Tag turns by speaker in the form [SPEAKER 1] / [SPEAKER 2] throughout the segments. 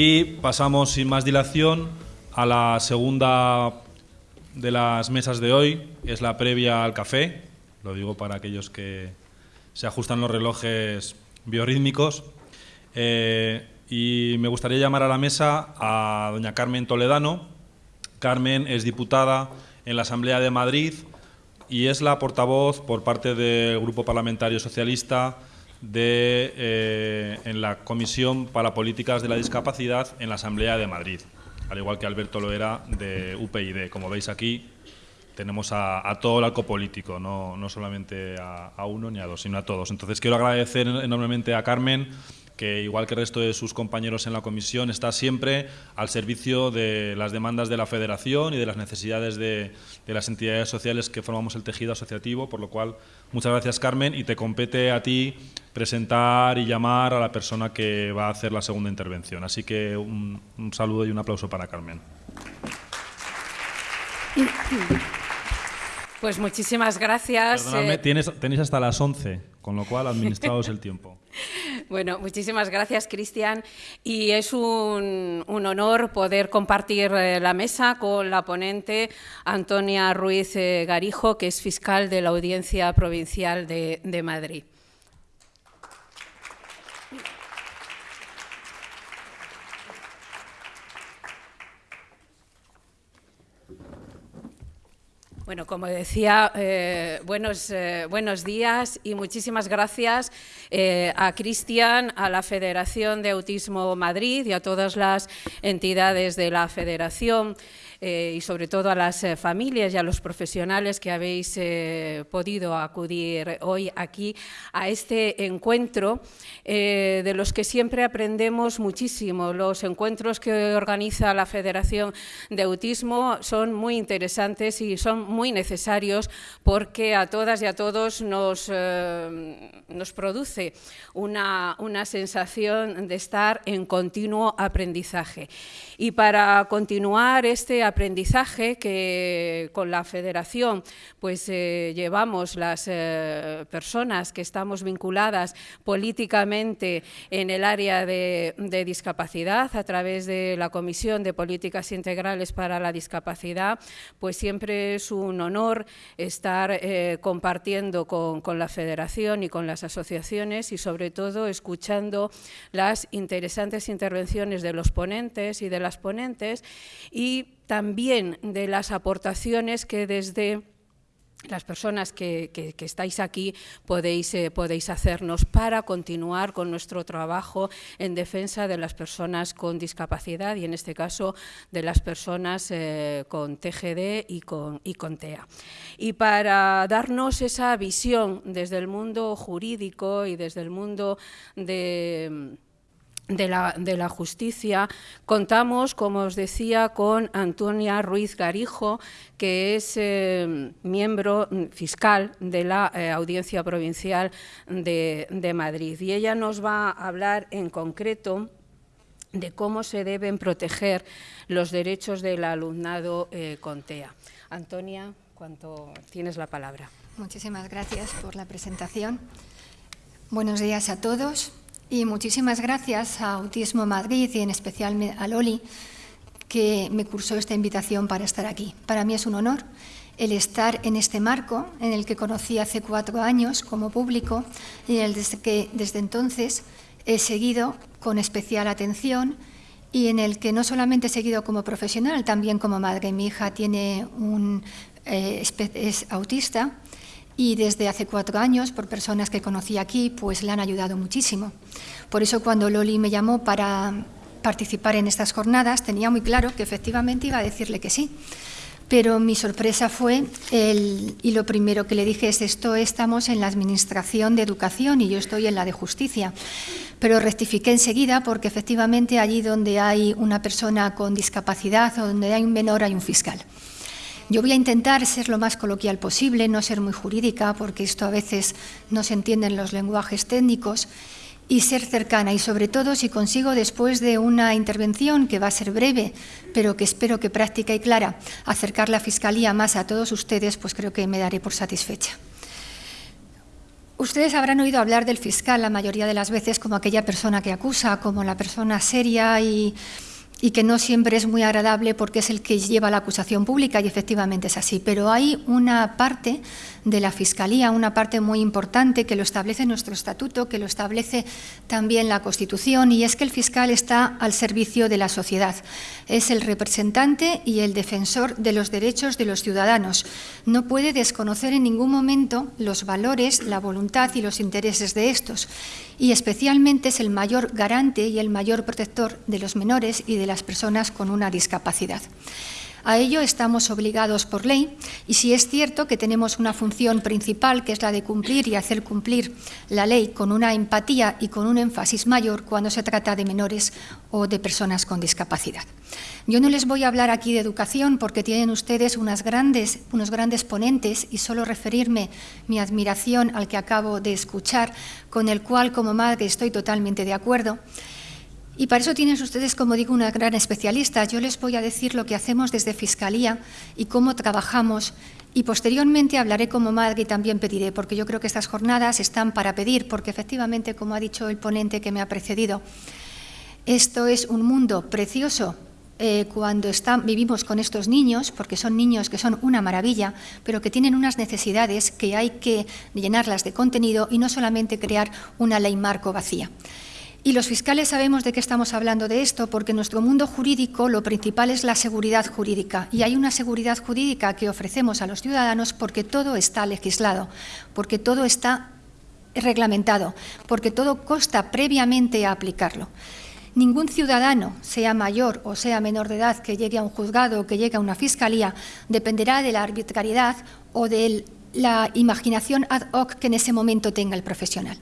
[SPEAKER 1] Y pasamos sin más dilación a la segunda de las mesas de hoy, es la previa al café, lo digo para aquellos que se ajustan los relojes biorrítmicos. Eh, y me gustaría llamar a la mesa a doña Carmen Toledano. Carmen es diputada en la Asamblea de Madrid y es la portavoz por parte del Grupo Parlamentario Socialista de, eh, en la Comisión para Políticas de la Discapacidad en la Asamblea de Madrid, al igual que Alberto lo era de UPyD. Como veis aquí, tenemos a, todo el arco político, no, no solamente a, a, uno ni a dos, sino a todos. Entonces quiero agradecer enormemente a Carmen que igual que el resto de sus compañeros en la comisión, está siempre al servicio de las demandas de la federación y de las necesidades de, las entidades sociales que formamos el tejido asociativo, por lo cual muchas gracias Carmen y te compete a ti presentar y llamar a la persona que va a hacer la segunda intervención. Así que un, un saludo y un aplauso para Carmen.
[SPEAKER 2] Pues muchísimas gracias.
[SPEAKER 1] Perdóname, eh. tienes, tenéis hasta las 11, con lo cual administraos el tiempo.
[SPEAKER 2] Bueno, muchísimas gracias, Cristian. Y es un, honor poder compartir eh, la mesa con la ponente Antonia Ruiz eh, Garijo, que es fiscal de la Audiencia Provincial de Madrid. Bueno, como decía, eh, buenos, eh, buenos días y muchísimas gracias eh, a Cristian, a la Federación de Autismo Madrid y a todas las entidades de la Federación. Eh, y sobre todo a las eh, familias y a los profesionales que habéis eh, podido acudir hoy aquí a este encuentro de los que siempre aprendemos muchísimo. Los encuentros que organiza la Federación de Autismo son muy interesantes y son muy necesarios porque a todas y a todos nos, nos produce una, una sensación de estar en continuo aprendizaje. Y para continuar este aprendizaje que con la federación pues eh, llevamos las eh, personas que estamos vinculadas políticamente en el área de, discapacidad a través de la Comisión de Políticas Integrales para la Discapacidad, pues siempre es un honor estar eh, compartiendo con, con la federación y con las asociaciones y sobre todo escuchando las interesantes intervenciones de los ponentes y de las ponentes y también de las aportaciones que desde las personas que, estáis aquí podéis, eh, podéis, hacernos para continuar con nuestro trabajo en defensa de las personas con discapacidad y en este caso de las personas eh, con TGD y con, y con TEA. Y para darnos esa visión desde el mundo jurídico y desde el mundo de de la, justicia, contamos, como os decía, con Antonia Ruiz Garijo, que es eh, miembro fiscal de la eh, Audiencia Provincial de, Madrid. Y ella nos va a hablar en concreto de cómo se deben proteger los derechos del alumnado eh, con TEA. Antonia, cuanto tienes la palabra.
[SPEAKER 3] Muchísimas gracias por la presentación. Buenos días a todos. Y muchísimas gracias a Autismo Madrid y en especial a Loli, que me cursó esta invitación para estar aquí. Para mí es un honor el estar en este marco en el que conocí hace cuatro años como público y en el que desde entonces he seguido con especial atención y en el que no solamente he seguido como profesional, también como madre. Mi hija tiene un, eh, es autista y desde hace cuatro años, por personas que conocí aquí, pues le han ayudado muchísimo. Por eso cuando Loli me llamó para participar en estas jornadas, tenía muy claro que efectivamente iba a decirle que sí. Pero mi sorpresa fue, el, y lo primero que le dije es esto, estamos en la Administración de Educación y yo estoy en la de Justicia. Pero rectifiqué enseguida porque efectivamente allí donde hay una persona con discapacidad o donde hay un menor hay un fiscal. Yo voy a intentar ser lo más coloquial posible, no ser muy jurídica, porque esto a veces no se entienden los lenguajes técnicos, y ser cercana. Y sobre todo, si consigo, después de una intervención que va a ser breve, pero que espero que práctica y clara, acercar la Fiscalía más a todos ustedes, pues creo que me daré por satisfecha. Ustedes habrán oído hablar del fiscal la mayoría de las veces como aquella persona que acusa, como la persona seria y y que no siempre es muy agradable porque es el que lleva la acusación pública y efectivamente es así. Pero hay una parte de la Fiscalía, una parte muy importante que lo establece nuestro estatuto, que lo establece también la Constitución, y es que el fiscal está al servicio de la sociedad. Es el representante y el defensor de los derechos de los ciudadanos. No puede desconocer en ningún momento los valores, la voluntad y los intereses de estos. Y especialmente es el mayor garante y el mayor protector de los menores y de las personas con una discapacidad. A ello estamos obligados por ley y si es cierto que tenemos una función principal, que es la de cumplir y hacer cumplir la ley con una empatía y con un énfasis mayor cuando se trata de menores o de personas con discapacidad. Yo no les voy a hablar aquí de educación porque tienen ustedes grandes, unos grandes ponentes y solo referirme mi admiración al que acabo de escuchar, con el cual como madre estoy totalmente de acuerdo. Y para eso tienen ustedes, como digo, una gran especialista. Yo les voy a decir lo que hacemos desde Fiscalía y cómo trabajamos. Y posteriormente hablaré como madre y también pediré, porque yo creo que estas jornadas están para pedir, porque efectivamente, como ha dicho el ponente que me ha precedido, esto es un mundo precioso eh, cuando vivimos con estos niños, porque son niños que son una maravilla, pero que tienen unas necesidades que hay que llenarlas de contenido y no solamente crear una ley marco vacía. Y los fiscales sabemos de qué estamos hablando de esto, porque en nuestro mundo jurídico lo principal es la seguridad jurídica. Y hay una seguridad jurídica que ofrecemos a los ciudadanos porque todo está legislado, porque todo está reglamentado, porque todo consta previamente a aplicarlo. Ningún ciudadano, sea mayor o sea menor de edad, que llegue a un juzgado o que llegue a una fiscalía, dependerá de la arbitrariedad o de la imaginación ad hoc que en ese momento tenga el profesional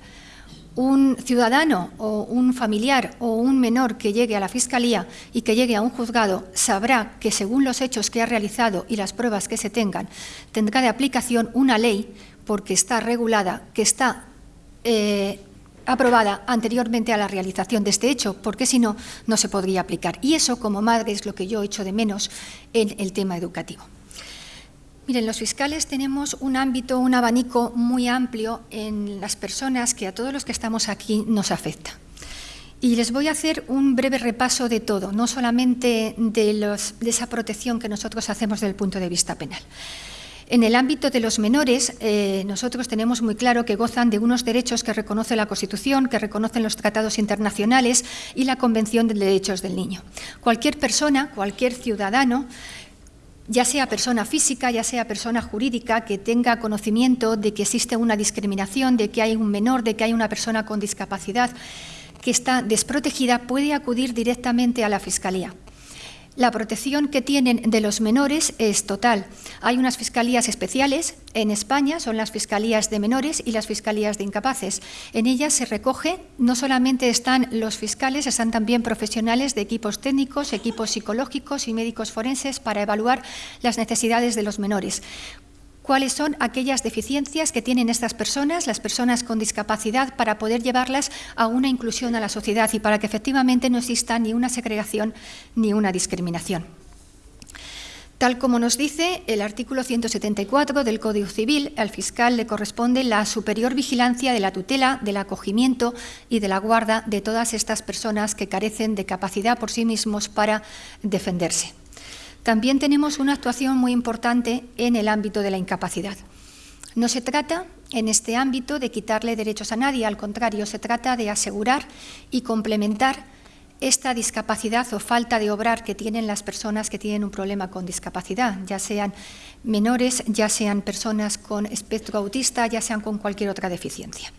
[SPEAKER 3] un ciudadano o un familiar o un menor que llegue a la Fiscalía y que llegue a un juzgado sabrá que según los hechos que ha realizado y las pruebas que se tengan, tendrá de aplicación una ley porque está regulada, que está eh, aprobada anteriormente a la realización de este hecho, porque si no, no se podría aplicar. Y eso, como madre, es lo que yo echo de menos en el tema educativo. Miren, los fiscales tenemos un ámbito, un abanico muy amplio en las personas que a todos los que estamos aquí nos afecta. Y les voy a hacer un breve repaso de todo, no solamente de, esa protección que nosotros hacemos desde el punto de vista penal. En el ámbito de los menores, eh, nosotros tenemos muy claro que gozan de unos derechos que reconoce la Constitución, que reconocen los tratados internacionales y la Convención de Derechos del Niño. Cualquier persona, cualquier ciudadano ya sea persona física, ya sea persona jurídica, que tenga conocimiento de que existe una discriminación, de que hay un menor, de que hay una persona con discapacidad que está desprotegida, puede acudir directamente a la Fiscalía. La protección que tienen de los menores es total. Hay unas fiscalías especiales en España, son las fiscalías de menores y las fiscalías de incapaces. En ellas se recoge, no solamente están los fiscales, están también profesionales de equipos técnicos, equipos psicológicos y médicos forenses para evaluar las necesidades de los menores cuáles son aquellas deficiencias que tienen estas personas, las personas con discapacidad, para poder llevarlas a una inclusión a la sociedad y para que efectivamente no exista ni una segregación ni una discriminación. Tal como nos dice el artículo 174 del Código Civil, al fiscal le corresponde la superior vigilancia de la tutela, del acogimiento y de la guarda de todas estas personas que carecen de capacidad por sí mismos para defenderse. También tenemos una actuación muy importante en el ámbito de la incapacidad. No se trata en este ámbito de quitarle derechos a nadie, al contrario, se trata de asegurar y complementar esta discapacidad o falta de obrar que tienen las personas que tienen un problema con discapacidad, ya sean menores, ya sean personas con espectro autista, ya sean con cualquier otra deficiencia.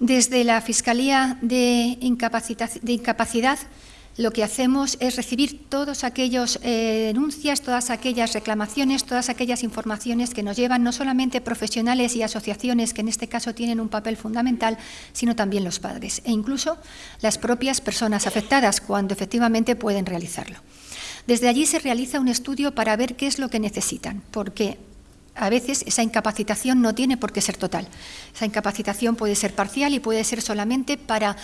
[SPEAKER 3] Desde la Fiscalía de, Incapacidad lo que hacemos es recibir todas aquellas eh, denuncias, todas aquellas reclamaciones, todas aquellas informaciones que nos llevan no solamente profesionales y asociaciones, que en este caso tienen un papel fundamental, sino también los padres e incluso las propias personas afectadas, cuando efectivamente pueden realizarlo. Desde allí se realiza un estudio para ver qué es lo que necesitan, porque a veces esa incapacitación no tiene por qué ser total. Esa incapacitación puede ser parcial y puede ser solamente para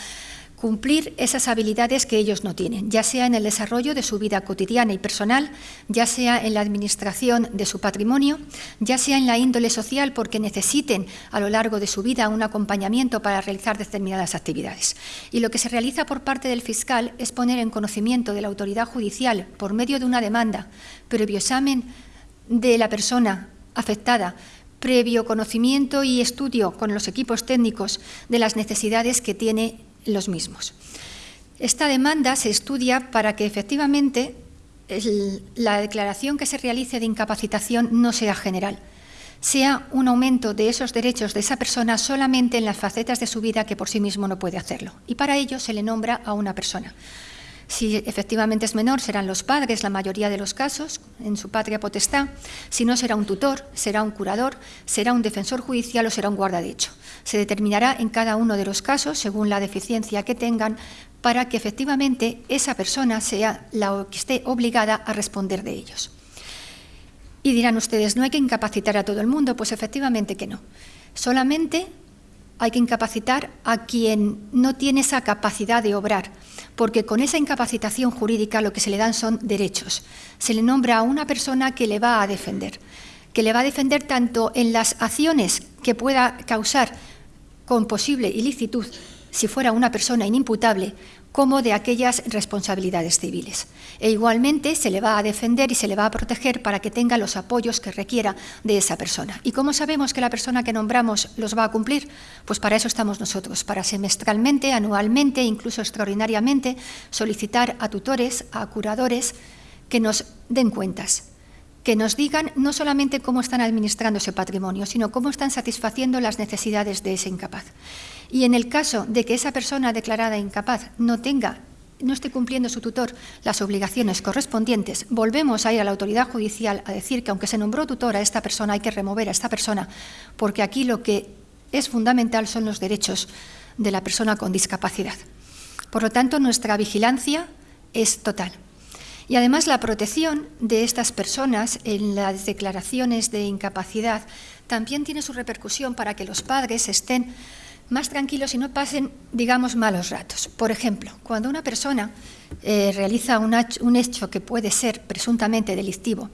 [SPEAKER 3] cumplir esas habilidades que ellos no tienen, ya sea en el desarrollo de su vida cotidiana y personal, ya sea en la administración de su patrimonio, ya sea en la índole social porque necesiten a lo largo de su vida un acompañamiento para realizar determinadas actividades. Y lo que se realiza por parte del fiscal es poner en conocimiento de la autoridad judicial, por medio de una demanda, previo examen de la persona afectada, previo conocimiento y estudio con los equipos técnicos de las necesidades que tiene los mismos. Esta demanda se estudia para que efectivamente la declaración que se realice de incapacitación no sea general, sea un aumento de esos derechos de esa persona solamente en las facetas de su vida que por sí mismo no puede hacerlo. Y para ello se le nombra a una persona. Si efectivamente es menor, serán los padres, la mayoría de los casos, en su patria potestad. Si no, será un tutor, será un curador, será un defensor judicial o será un guardadecho. Se determinará en cada uno de los casos, según la deficiencia que tengan, para que efectivamente esa persona sea la que esté obligada a responder de ellos. Y dirán ustedes, ¿no hay que incapacitar a todo el mundo? Pues efectivamente que no. Solamente hay que incapacitar a quien no tiene esa capacidad de obrar, porque con esa incapacitación jurídica lo que se le dan son derechos. Se le nombra a una persona que le va a defender, que le va a defender tanto en las acciones que pueda causar con posible ilicitud si fuera una persona inimputable, como de aquellas responsabilidades civiles. E igualmente se le va a defender y se le va a proteger para que tenga los apoyos que requiera de esa persona. ¿Y cómo sabemos que la persona que nombramos los va a cumplir? Pues para eso estamos nosotros, para semestralmente, anualmente, incluso extraordinariamente, solicitar a tutores, a curadores, que nos den cuentas, que nos digan no solamente cómo están administrando ese patrimonio, sino cómo están satisfaciendo las necesidades de ese incapaz. Y en el caso de que esa persona declarada incapaz no tenga no esté cumpliendo su tutor las obligaciones correspondientes, volvemos a ir a la autoridad judicial a decir que aunque se nombró tutor a esta persona, hay que remover a esta persona, porque aquí lo que es fundamental son los derechos de la persona con discapacidad. Por lo tanto, nuestra vigilancia es total. Y además la protección de estas personas en las declaraciones de incapacidad también tiene su repercusión para que los padres estén más tranquilos y no pasen, digamos, malos ratos. Por ejemplo, cuando una persona eh, realiza un hecho que puede ser presuntamente delictivo,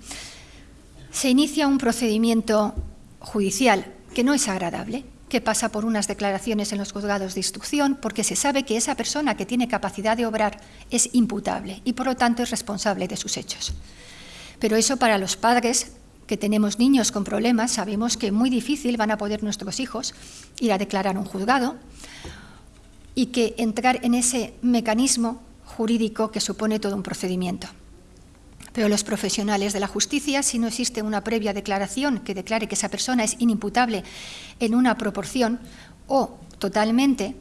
[SPEAKER 3] se inicia un procedimiento judicial que no es agradable, que pasa por unas declaraciones en los juzgados de instrucción, porque se sabe que esa persona que tiene capacidad de obrar es imputable y por lo tanto es responsable de sus hechos. Pero eso para los padres que tenemos niños con problemas, sabemos que muy difícil van a poder nuestros hijos ir a declarar un juzgado y que entrar en ese mecanismo jurídico que supone todo un procedimiento. Pero los profesionales de la justicia, si no existe una previa declaración que declare que esa persona es inimputable en una proporción o totalmente,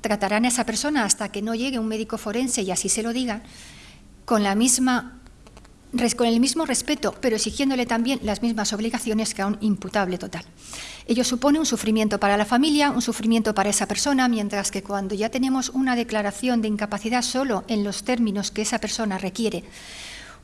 [SPEAKER 3] tratarán a esa persona hasta que no llegue un médico forense y así se lo digan, con la misma con el mismo respeto, pero exigiéndole también las mismas obligaciones que a un imputable total. Ello supone un sufrimiento para la familia, un sufrimiento para esa persona, mientras que cuando ya tenemos una declaración de incapacidad solo en los términos que esa persona requiere,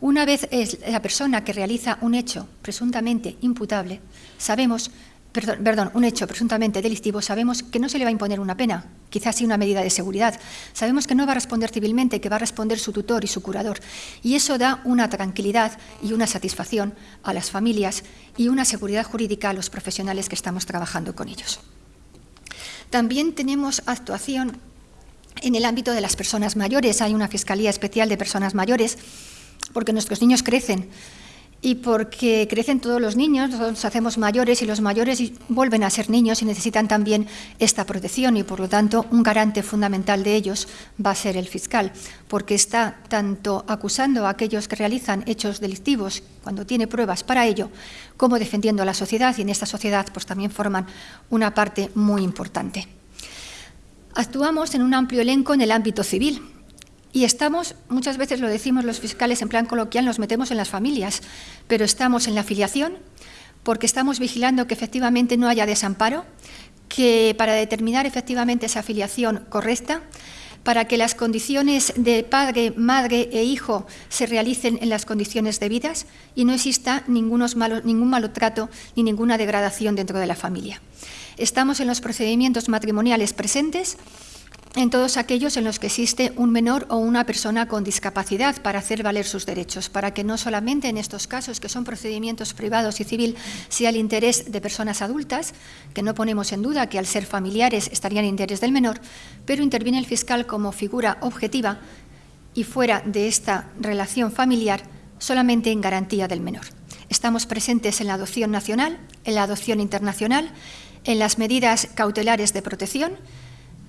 [SPEAKER 3] una vez es la persona que realiza un hecho presuntamente imputable, sabemos perdón, un hecho presuntamente delictivo, sabemos que no se le va a imponer una pena, quizás sí una medida de seguridad. Sabemos que no va a responder civilmente, que va a responder su tutor y su curador. Y eso da una tranquilidad y una satisfacción a las familias y una seguridad jurídica a los profesionales que estamos trabajando con ellos. También tenemos actuación en el ámbito de las personas mayores. Hay una Fiscalía Especial de Personas Mayores porque nuestros niños crecen y porque crecen todos los niños, nos hacemos mayores y los mayores vuelven a ser niños y necesitan también esta protección y por lo tanto un garante fundamental de ellos va a ser el fiscal, porque está tanto acusando a aquellos que realizan hechos delictivos cuando tiene pruebas para ello, como defendiendo a la sociedad y en esta sociedad pues también forman una parte muy importante. Actuamos en un amplio elenco en el ámbito civil, y estamos, muchas veces lo decimos los fiscales en plan coloquial, nos metemos en las familias, pero estamos en la afiliación porque estamos vigilando que efectivamente no haya desamparo, que para determinar efectivamente esa afiliación correcta, para que las condiciones de padre, madre e hijo se realicen en las condiciones debidas y no exista ningún malo trato ni ninguna degradación dentro de la familia. Estamos en los procedimientos matrimoniales presentes en todos aquellos en los que existe un menor o una persona con discapacidad para hacer valer sus derechos, para que no solamente en estos casos, que son procedimientos privados y civil, sea el interés de personas adultas, que no ponemos en duda que al ser familiares estarían en interés del menor, pero interviene el fiscal como figura objetiva y fuera de esta relación familiar solamente en garantía del menor. Estamos presentes en la adopción nacional, en la adopción internacional, en las medidas cautelares de protección,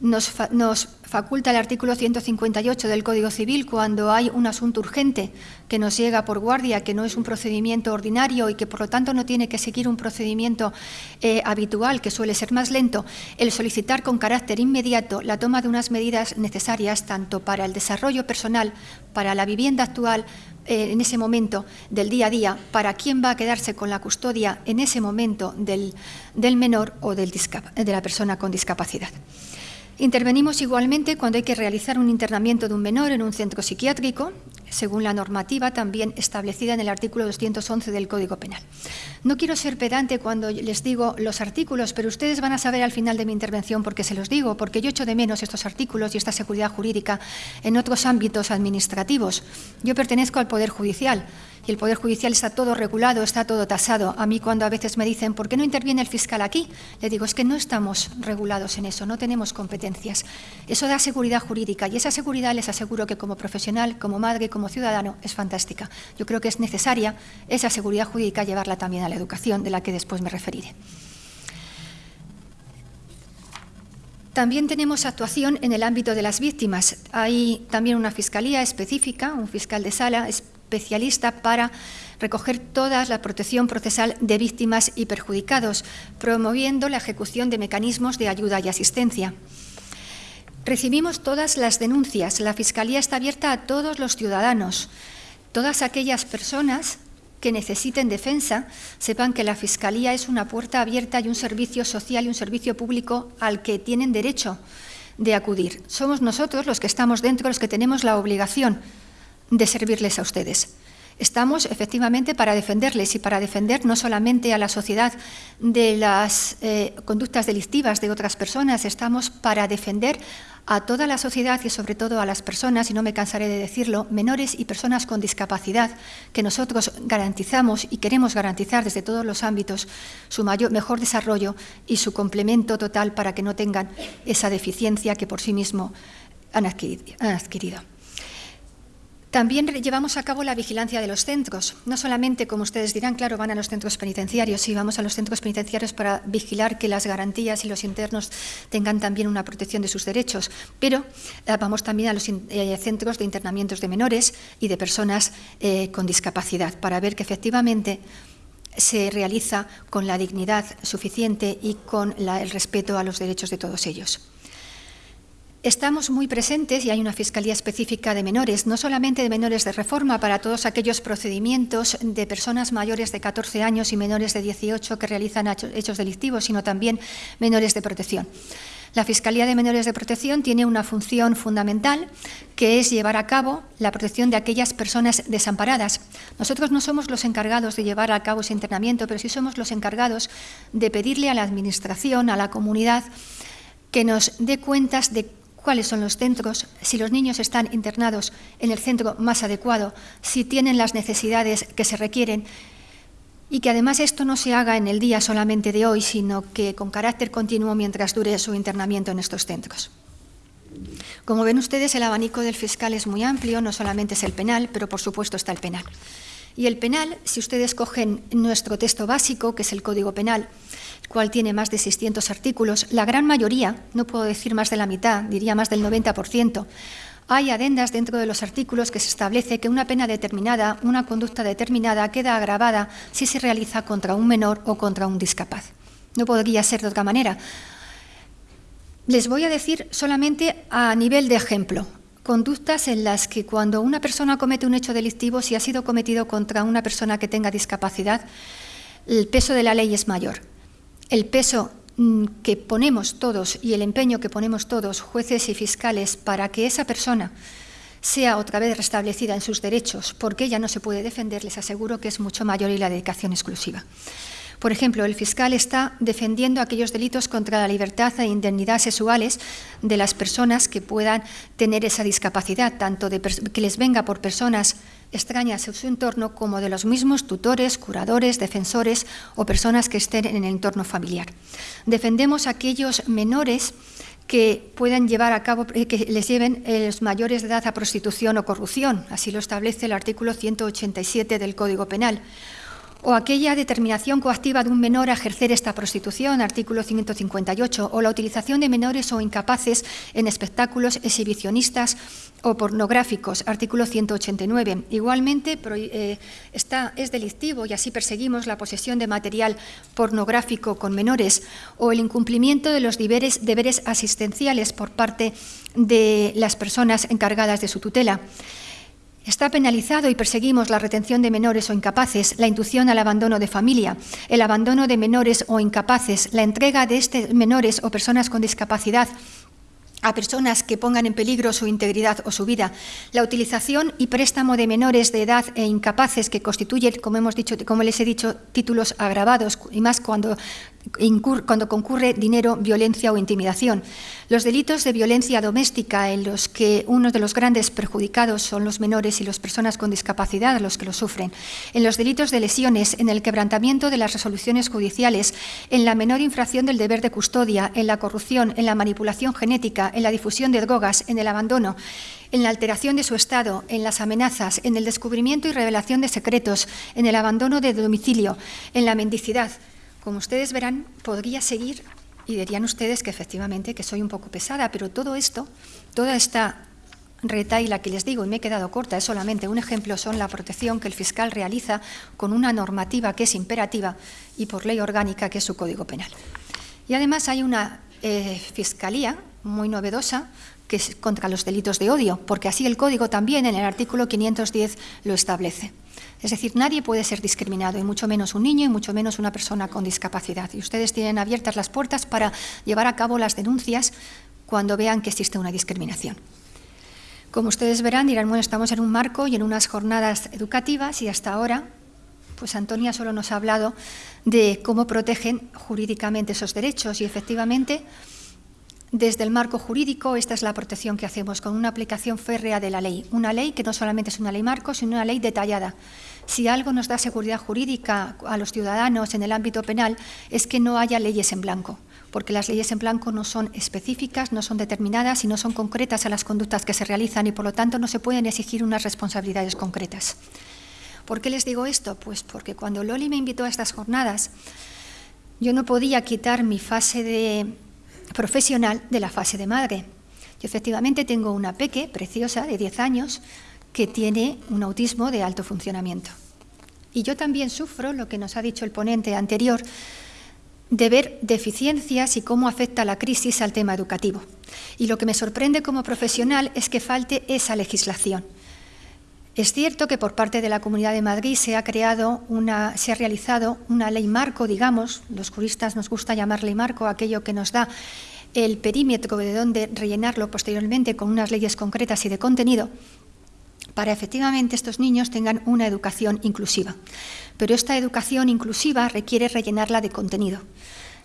[SPEAKER 3] nos, faculta el artículo 158 del Código Civil cuando hay un asunto urgente que nos llega por guardia, que no es un procedimiento ordinario y que por lo tanto no tiene que seguir un procedimiento eh, habitual, que suele ser más lento, el solicitar con carácter inmediato la toma de unas medidas necesarias tanto para el desarrollo personal, para la vivienda actual, eh, en ese momento del día a día, para quién va a quedarse con la custodia en ese momento del, menor o de la persona con discapacidad. Intervenimos igualmente cuando hay que realizar un internamiento de un menor en un centro psiquiátrico, según la normativa también establecida en el artículo 211 del Código Penal. No quiero ser pedante cuando les digo los artículos, pero ustedes van a saber al final de mi intervención por qué se los digo, porque yo echo de menos estos artículos y esta seguridad jurídica en otros ámbitos administrativos. Yo pertenezco al Poder Judicial y el Poder Judicial está todo regulado, está todo tasado. A mí cuando a veces me dicen, ¿por qué no interviene el fiscal aquí? Le digo, es que no estamos regulados en eso, no tenemos competencias. Eso da seguridad jurídica y esa seguridad les aseguro que como profesional, como madre, como ciudadano, es fantástica. Yo creo que es necesaria esa seguridad jurídica llevarla también a la educación, de la que después me referiré. También tenemos actuación en el ámbito de las víctimas. Hay también una fiscalía específica, un fiscal de sala especialista para recoger toda la protección procesal de víctimas y perjudicados, promoviendo la ejecución de mecanismos de ayuda y asistencia. Recibimos todas las denuncias. La Fiscalía está abierta a todos los ciudadanos. Todas aquellas personas que necesiten defensa sepan que la Fiscalía es una puerta abierta y un servicio social y un servicio público al que tienen derecho de acudir. Somos nosotros los que estamos dentro, los que tenemos la obligación de servirles a ustedes. Estamos efectivamente para defenderles y para defender no solamente a la sociedad de las eh, conductas delictivas de otras personas, estamos para defender a toda la sociedad y sobre todo a las personas, y no me cansaré de decirlo, menores y personas con discapacidad, que nosotros garantizamos y queremos garantizar desde todos los ámbitos su mayor, mejor desarrollo y su complemento total para que no tengan esa deficiencia que por sí mismo han adquirido. También llevamos a cabo la vigilancia de los centros. No solamente, como ustedes dirán, claro, van a los centros penitenciarios, sí, vamos a los centros penitenciarios para vigilar que las garantías y los internos tengan también una protección de sus derechos, pero eh, vamos también a los eh, centros de internamientos de menores y de personas eh, con discapacidad para ver que efectivamente se realiza con la dignidad suficiente y con el respeto a los derechos de todos ellos. Estamos muy presentes y hay una Fiscalía específica de menores, no solamente de menores de reforma, para todos aquellos procedimientos de personas mayores de 14 años y menores de 18 que realizan hechos delictivos, sino también menores de protección. La Fiscalía de Menores de Protección tiene una función fundamental que es llevar a cabo la protección de aquellas personas desamparadas. Nosotros no somos los encargados de llevar a cabo ese internamiento, pero sí somos los encargados de pedirle a la Administración, a la comunidad, que nos dé cuentas de cuáles son los centros, si los niños están internados en el centro más adecuado, si tienen las necesidades que se requieren y que además esto no se haga en el día solamente de hoy, sino que con carácter continuo mientras dure su internamiento en estos centros. Como ven ustedes, el abanico del fiscal es muy amplio, no solamente es el penal, pero por supuesto está el penal. Y el penal, si ustedes cogen nuestro texto básico, que es el Código Penal, cual tiene más de 600 artículos, la gran mayoría, no puedo decir más de la mitad, diría más del 90%, hay adendas dentro de los artículos que se establece que una pena determinada, una conducta determinada queda agravada si se realiza contra un menor o contra un discapaz. No podría ser de otra manera. Les voy a decir solamente a nivel de ejemplo, conductas en las que cuando una persona comete un hecho delictivo, si ha sido cometido contra una persona que tenga discapacidad, el peso de la ley es mayor el peso mm, que ponemos todos y el empeño que ponemos todos, jueces y fiscales, para que esa persona sea otra vez restablecida en sus derechos, porque ella no se puede defender, les aseguro que es mucho mayor y la dedicación exclusiva. Por ejemplo, el fiscal está defendiendo aquellos delitos contra la libertad e indemnidad sexuales de las personas que puedan tener esa discapacidad, tanto que les venga por personas extrañas en su entorno como de los mismos tutores, curadores, defensores o personas que estén en el entorno familiar. Defendemos aquellos menores que puedan llevar a cabo, eh, que les lleven los mayores de edad a prostitución o corrupción, así lo establece el artículo 187 del Código Penal, o aquella determinación coactiva de un menor a ejercer esta prostitución, artículo 158, o la utilización de menores o incapaces en espectáculos exhibicionistas o pornográficos, artículo 189. Igualmente, eh, está, es delictivo y así perseguimos la posesión de material pornográfico con menores o el incumplimiento de los deberes, deberes asistenciales por parte de las personas encargadas de su tutela. Está penalizado y perseguimos la retención de menores o incapaces, la inducción al abandono de familia, el abandono de menores o incapaces, la entrega de estos menores o personas con discapacidad a personas que pongan en peligro su integridad o su vida, la utilización y préstamo de menores de edad e incapaces que constituyen, como hemos dicho, como les he dicho, títulos agravados y más cuando cuando concurre dinero, violencia o intimidación. Los delitos de violencia doméstica en los que uno de los grandes perjudicados son los menores y las personas con discapacidad los que lo sufren. En los delitos de lesiones, en el quebrantamiento de las resoluciones judiciales, en la menor infracción del deber de custodia, en la corrupción, en la manipulación genética, en la difusión de drogas, en el abandono, en la alteración de su estado, en las amenazas, en el descubrimiento y revelación de secretos, en el abandono de domicilio, en la mendicidad, como ustedes verán, podría seguir y dirían ustedes que efectivamente que soy un poco pesada, pero todo esto, toda esta retaila que les digo y me he quedado corta, es solamente un ejemplo, son la protección que el fiscal realiza con una normativa que es imperativa y por ley orgánica que es su Código Penal. Y además hay una eh, fiscalía muy novedosa que es contra los delitos de odio, porque así el Código también en el artículo 510 lo establece. Es decir, nadie puede ser discriminado, y mucho menos un niño, y mucho menos una persona con discapacidad. Y ustedes tienen abiertas las puertas para llevar a cabo las denuncias cuando vean que existe una discriminación. Como ustedes verán, dirán, bueno, estamos en un marco y en unas jornadas educativas y hasta ahora, pues Antonia solo nos ha hablado de cómo protegen jurídicamente esos derechos y efectivamente desde el marco jurídico, esta es la protección que hacemos con una aplicación férrea de la ley. Una ley que no solamente es una ley marco, sino una ley detallada. Si algo nos da seguridad jurídica a los ciudadanos en el ámbito penal es que no haya leyes en blanco, porque las leyes en blanco no son específicas, no son determinadas y no son concretas a las conductas que se realizan y por lo tanto no se pueden exigir unas responsabilidades concretas. ¿Por qué les digo esto? Pues porque cuando Loli me invitó a estas jornadas, yo no podía quitar mi fase de profesional de la fase de madre. Yo efectivamente tengo una peque preciosa de 10 años que tiene un autismo de alto funcionamiento. Y yo también sufro lo que nos ha dicho el ponente anterior, de ver deficiencias y cómo afecta la crisis al tema educativo. Y lo que me sorprende como profesional es que falte esa legislación. Es cierto que por parte de la Comunidad de Madrid se ha creado una, se ha realizado una ley marco, digamos, los juristas nos gusta llamar ley marco aquello que nos da el perímetro de donde rellenarlo posteriormente con unas leyes concretas y de contenido, para efectivamente estos niños tengan una educación inclusiva. Pero esta educación inclusiva requiere rellenarla de contenido,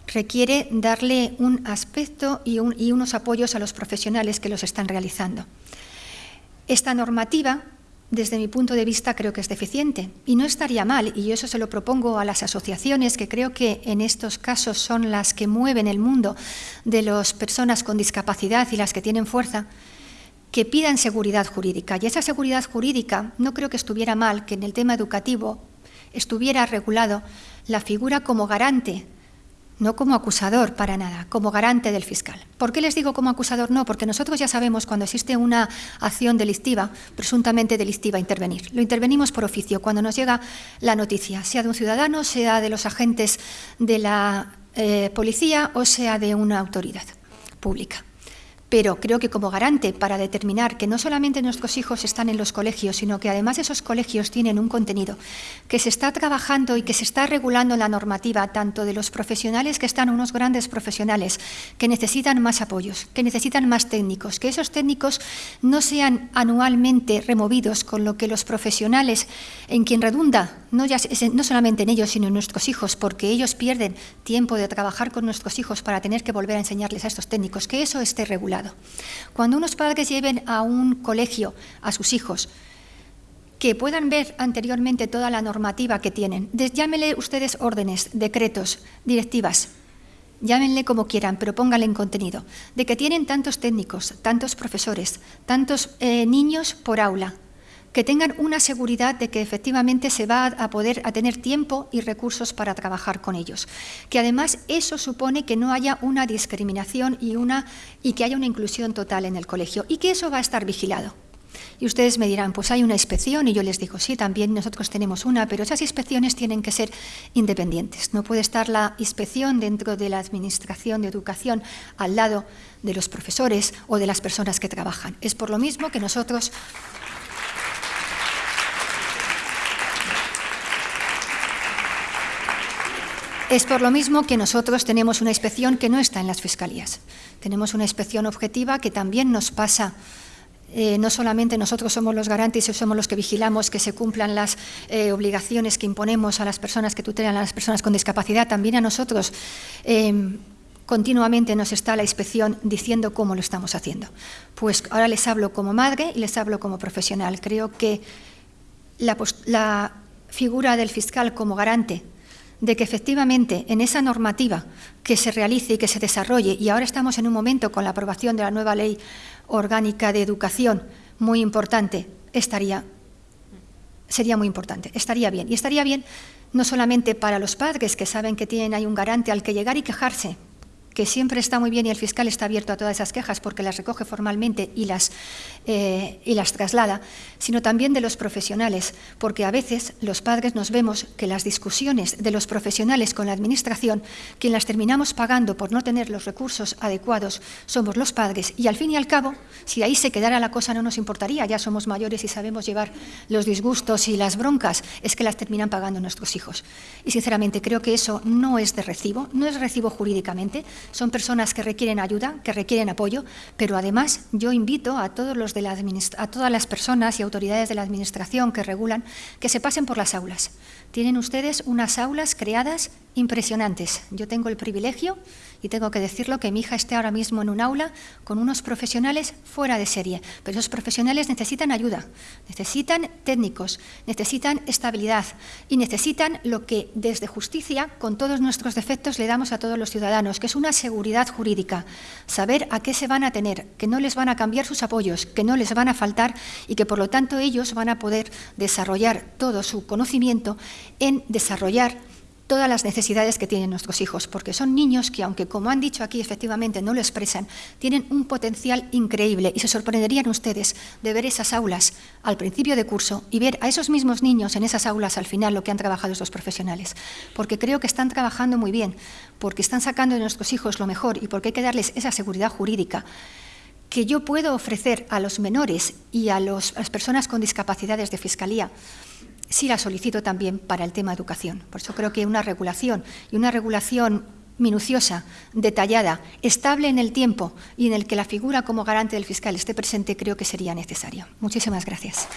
[SPEAKER 3] requiere darle un aspecto y, y unos apoyos a los profesionales que los están realizando. Esta normativa desde mi punto de vista creo que es deficiente y no estaría mal, y yo eso se lo propongo a las asociaciones que creo que en estos casos son las que mueven el mundo de las personas con discapacidad y las que tienen fuerza, que pidan seguridad jurídica. Y esa seguridad jurídica no creo que estuviera mal que en el tema educativo estuviera regulado la figura como garante no como acusador para nada, como garante del fiscal. ¿Por qué les digo como acusador? No, porque nosotros ya sabemos cuando existe una acción delictiva, presuntamente delictiva, intervenir. Lo intervenimos por oficio, cuando nos llega la noticia, sea de un ciudadano, sea de los agentes de la eh, policía o sea de una autoridad pública. Pero creo que como garante para determinar que no solamente nuestros hijos están en los colegios, sino que además esos colegios tienen un contenido que se está trabajando y que se está regulando la normativa tanto de los profesionales que están unos grandes profesionales que necesitan más apoyos, que necesitan más técnicos, que esos técnicos no sean anualmente removidos con lo que los profesionales en quien redunda, no, ya, no solamente en ellos, sino en nuestros hijos, porque ellos pierden tiempo de trabajar con nuestros hijos para tener que volver a enseñarles a estos técnicos, que eso esté regulado. Cuando unos padres lleven a un colegio a sus hijos, que puedan ver anteriormente toda la normativa que tienen, llámenle ustedes órdenes, decretos, directivas, llámenle como quieran, pero pónganle en contenido, de que tienen tantos técnicos, tantos profesores, tantos eh, niños por aula, que tengan una seguridad de que efectivamente se va a poder a tener tiempo y recursos para trabajar con ellos. Que además eso supone que no haya una discriminación y, una, y que haya una inclusión total en el colegio y que eso va a estar vigilado. Y ustedes me dirán, pues hay una inspección y yo les digo, sí, también nosotros tenemos una, pero esas inspecciones tienen que ser independientes. No puede estar la inspección dentro de la Administración de Educación al lado de los profesores o de las personas que trabajan. Es por lo mismo que nosotros Es por lo mismo que nosotros tenemos una inspección que no está en las fiscalías. Tenemos una inspección objetiva que también nos pasa eh, no solamente nosotros somos los garantes y somos los que vigilamos que se cumplan las eh, obligaciones que imponemos a las personas que tutelan a las personas con discapacidad, también a nosotros em, continuamente nos está la inspección diciendo cómo lo estamos haciendo. Pues ahora les hablo como madre y les hablo como profesional. Creo que la figura del fiscal como garante de que efectivamente en esa normativa que se realice y que se desarrolle, y ahora estamos en un momento con la aprobación de la nueva ley orgánica de educación muy importante, estaría, sería muy importante, estaría bien. Y estaría bien no solamente para los padres que saben que tienen ahí un garante al que llegar y quejarse, que siempre está muy bien y el fiscal está abierto a todas esas quejas porque las recoge formalmente y las, eh, y las traslada, sino también de los profesionales, porque a veces los padres nos vemos que las discusiones de los profesionales con la Administración, quien las terminamos pagando por no tener los recursos adecuados, somos los padres y al fin y al cabo, si ahí se quedara la cosa no nos importaría, ya somos mayores y sabemos llevar los disgustos y las broncas, es que las terminan pagando nuestros hijos. Y sinceramente creo que eso no es de recibo, no es recibo jurídicamente, son personas que requieren ayuda, que requieren apoyo, pero además yo invito a, todos los de la a todas las personas y autoridades de la Administración que regulan que se pasen por las aulas. Tienen ustedes unas aulas creadas impresionantes. Yo tengo el privilegio y tengo que decirlo que mi hija esté ahora mismo en un aula con unos profesionales fuera de serie, pero esos profesionales necesitan ayuda, necesitan técnicos, necesitan estabilidad y necesitan lo que desde justicia, con todos nuestros defectos, le damos a todos los ciudadanos, que es una seguridad jurídica, saber a qué se van a tener, que no les van a cambiar sus apoyos, que no les van a faltar y que por lo tanto ellos van a poder desarrollar todo su conocimiento en desarrollar todas las necesidades que tienen nuestros hijos, porque son niños que, aunque como han dicho aquí efectivamente no lo expresan, tienen un potencial increíble. Y se sorprenderían ustedes de ver esas aulas al principio de curso y ver a esos mismos niños en esas aulas al final lo que han trabajado estos profesionales, porque creo que están trabajando muy bien, porque están sacando de nuestros hijos lo mejor y porque hay que darles esa seguridad jurídica que yo puedo ofrecer a los menores y a, las personas con discapacidades de fiscalía sí la solicito también para el tema educación. Por eso creo que una regulación y una regulación minuciosa, detallada, estable en el tiempo y en el que la figura como garante del fiscal esté presente, creo que sería necesario. Muchísimas gracias.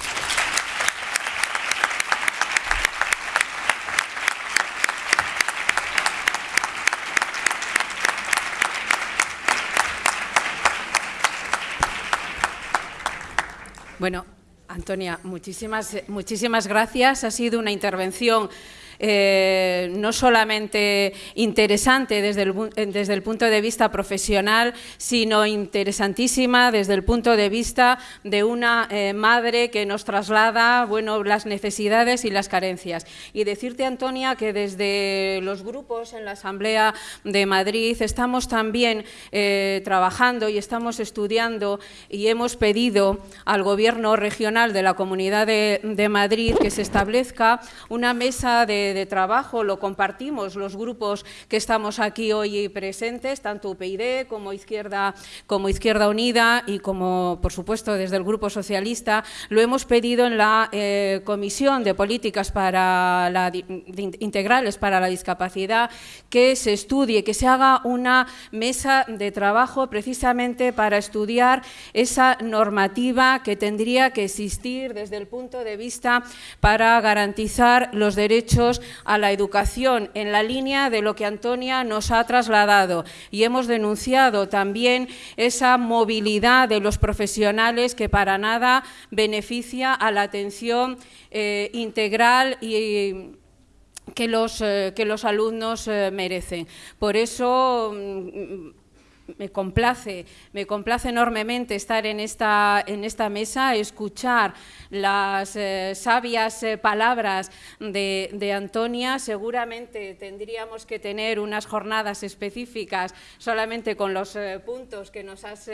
[SPEAKER 2] Bueno, Antonia, muchísimas, muchísimas gracias. Ha sido una intervención eh, no solamente interesante desde el, desde el punto de vista profesional, sino interesantísima desde el punto de vista de una eh, madre que nos traslada bueno, las necesidades y las carencias. Y decirte, Antonia, que desde los grupos en la Asamblea de Madrid estamos también eh, trabajando y estamos estudiando y hemos pedido al Gobierno regional de la Comunidad de, de Madrid que se establezca una mesa de de trabajo, lo compartimos los grupos que estamos aquí hoy presentes, tanto UPyD como Izquierda, como Izquierda Unida y como, por supuesto, desde el Grupo Socialista, lo hemos pedido en la eh, Comisión de Políticas para la, Integrales para la Discapacidad que se estudie, que se haga una mesa de trabajo precisamente para estudiar esa normativa que tendría que existir desde el punto de vista para garantizar los derechos a la educación en la línea de lo que Antonia nos ha trasladado y hemos denunciado también esa movilidad de los profesionales que para nada beneficia a la atención eh, integral y que los, eh, que los alumnos eh, merecen. Por eso mm, me complace, me complace enormemente estar en esta, en esta mesa, escuchar las eh, sabias eh, palabras de, Antonia. Seguramente tendríamos que tener unas jornadas específicas solamente con los, eh, puntos, que nos has,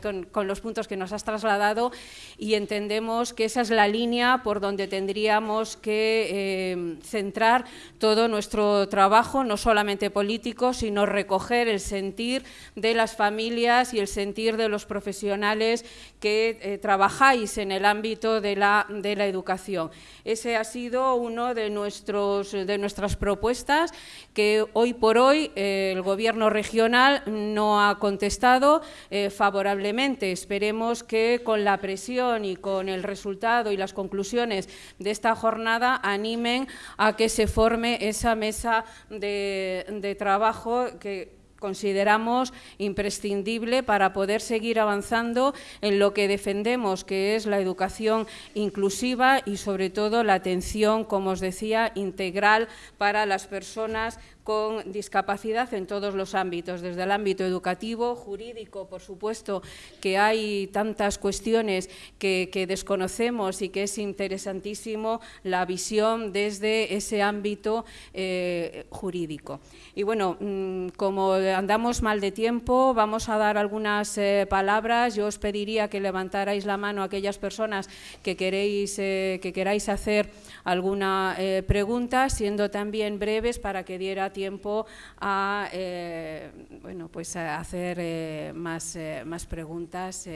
[SPEAKER 2] con, los puntos que nos has trasladado y entendemos que esa es la línea por donde tendríamos que centrar todo nuestro trabajo, no solamente político, sino recoger el sentir de las familias y el sentir de los profesionales que trabajáis en el ámbito de la, de la educación. Ese ha sido uno de, nuestros, de nuestras propuestas que hoy por hoy eh, el Gobierno regional no ha contestado eh, favorablemente. Esperemos que con la presión y con el resultado y las conclusiones de esta jornada animen a que se forme esa mesa de trabajo que consideramos imprescindible para poder seguir avanzando en lo que defendemos, que es la educación inclusiva y, sobre todo, la atención, como os decía, integral para las personas con discapacidad en todos los ámbitos, desde el ámbito educativo, jurídico, por supuesto, que hay tantas cuestiones que, desconocemos y que es interesantísimo la visión desde ese ámbito eh, jurídico. Y bueno, mm, como andamos mal de tiempo, vamos a dar algunas eh, palabras. Yo os pediría que levantarais la mano a aquellas personas que, queréis, eh, que queráis hacer alguna pregunta, siendo también breves para que diera tiempo a, eh, bueno, pues a hacer eh, más, eh, más preguntas.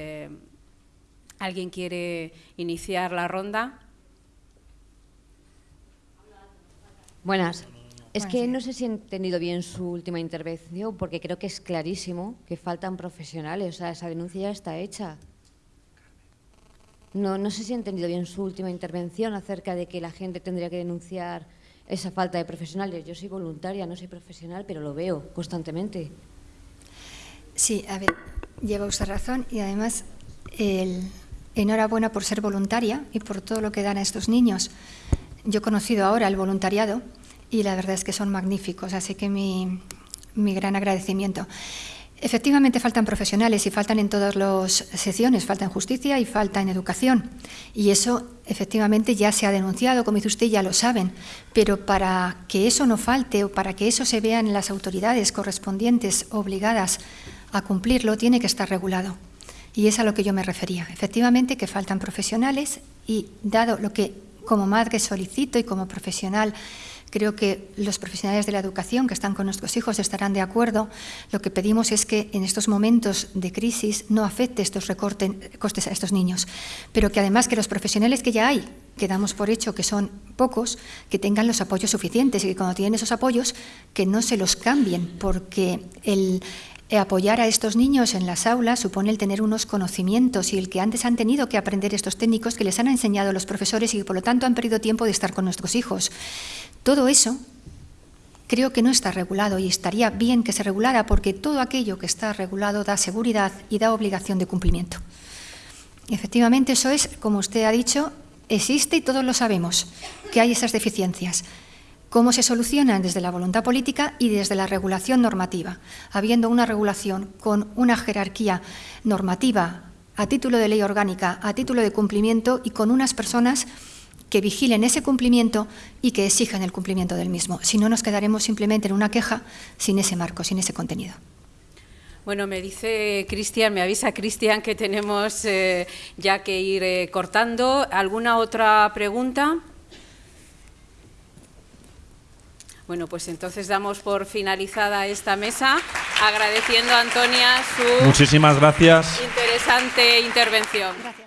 [SPEAKER 2] ¿Alguien quiere iniciar la ronda?
[SPEAKER 4] Buenas. Es que no sé si he entendido bien su última intervención, porque creo que es clarísimo que faltan profesionales. O sea, esa denuncia ya está hecha. No, no sé si he entendido bien su última intervención acerca de que la gente tendría que denunciar esa falta de profesionales. Yo soy voluntaria, no soy profesional, pero lo veo constantemente.
[SPEAKER 3] Sí, a ver, lleva usted razón y además enhorabuena por ser voluntaria y por todo lo que dan a estos niños. Yo he conocido ahora el voluntariado y la verdad es que son magníficos, así que mi, mi gran agradecimiento. Efectivamente faltan profesionales y faltan en todas las secciones, falta en justicia y falta en educación. Y eso efectivamente ya se ha denunciado, como dice usted, ya lo saben. Pero para que eso no falte o para que eso se vea en las autoridades correspondientes obligadas a cumplirlo, tiene que estar regulado. Y es a lo que yo me refería. Efectivamente que faltan profesionales y dado lo que como madre solicito y como profesional Creo que los profesionales de la educación que están con nuestros hijos estarán de acuerdo. Lo que pedimos es que en estos momentos de crisis no afecte estos recortes costes a estos niños, pero que además que los profesionales que ya hay, que damos por hecho que son pocos, que tengan los apoyos suficientes y que cuando tienen esos apoyos que no se los cambien, porque el, apoyar a estos niños en las aulas supone el tener unos conocimientos y el que antes han tenido que aprender estos técnicos que les han enseñado los profesores y que por lo tanto han perdido tiempo de estar con nuestros hijos. Todo eso creo que no está regulado y estaría bien que se regulara porque todo aquello que está regulado da seguridad y da obligación de cumplimiento. efectivamente, eso es, como usted ha dicho, existe y todos lo sabemos, que hay esas deficiencias. ¿Cómo se solucionan? Desde la voluntad política y desde la regulación normativa, habiendo una regulación con una jerarquía normativa a título de ley orgánica, a título de cumplimiento y con unas personas que vigilen ese cumplimiento y que exijan el cumplimiento del mismo. Si no, nos quedaremos simplemente en una queja sin ese marco, sin ese contenido.
[SPEAKER 2] Bueno, me dice Cristian, me avisa Cristian que tenemos eh, ya que ir eh, cortando. ¿Alguna otra pregunta? Bueno, pues entonces damos por finalizada esta mesa, agradeciendo a Antonia su
[SPEAKER 1] Muchísimas gracias.
[SPEAKER 2] interesante intervención.
[SPEAKER 3] Gracias.